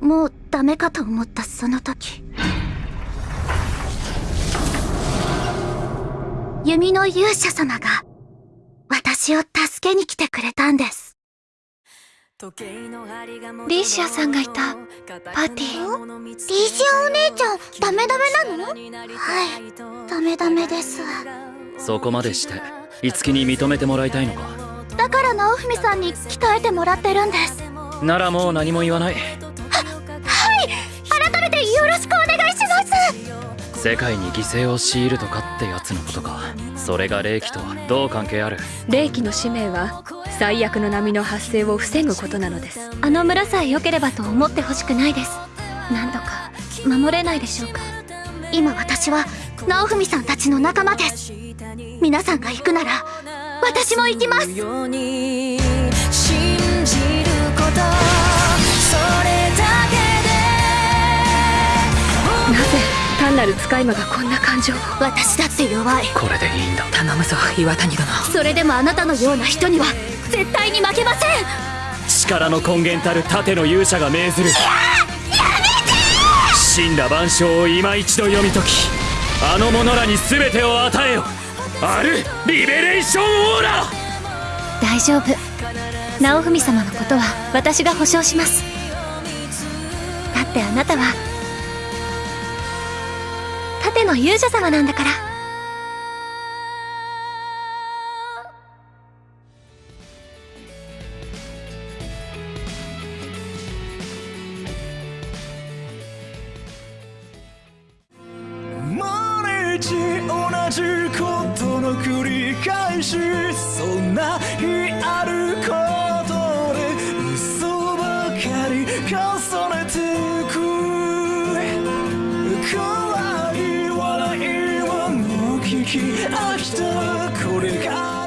もうダメかと思ったその時。弓の勇者様が私を助けに来てくれたんです。リーシアさんがいたパーティー？リーシアお姉ちゃんダメダメなの？はいダメダメです。そこまでして樹に認めてもらいたいのか？だから直文さんに鍛えてもらってるんです。ならもう何も言わない。はい。改めてよろしくお願いします。世界に犠牲を強いるとかってやつのことか。それが霊気とはどう関係ある？霊気の使命は最悪の波の発生を防ぐことなのです。あの村さえ良ければと思ってほしくないです。何とか守れないでしょうか。今私は直文さんたちの仲間です。皆さんが行くなら私も行きます。ように信じることそれだけなぜ単なる使い魔がこんな感情を私だって弱いこれでいいんだ。頼むぞ岩谷殿。それでもあなたのような人には絶対に負けません。力の根源たる盾の勇者が命ずる。神羅万象を今一度読み解きあの者らに全てを与えよあるリベレーションオーラ！大丈夫。直文様のことは私が保証します。だってあなたは盾の勇者様なんだから毎日同じことの繰り返しそんな日あることで嘘ばかり重ねてく怖い笑いはもう聞き飽きたこれから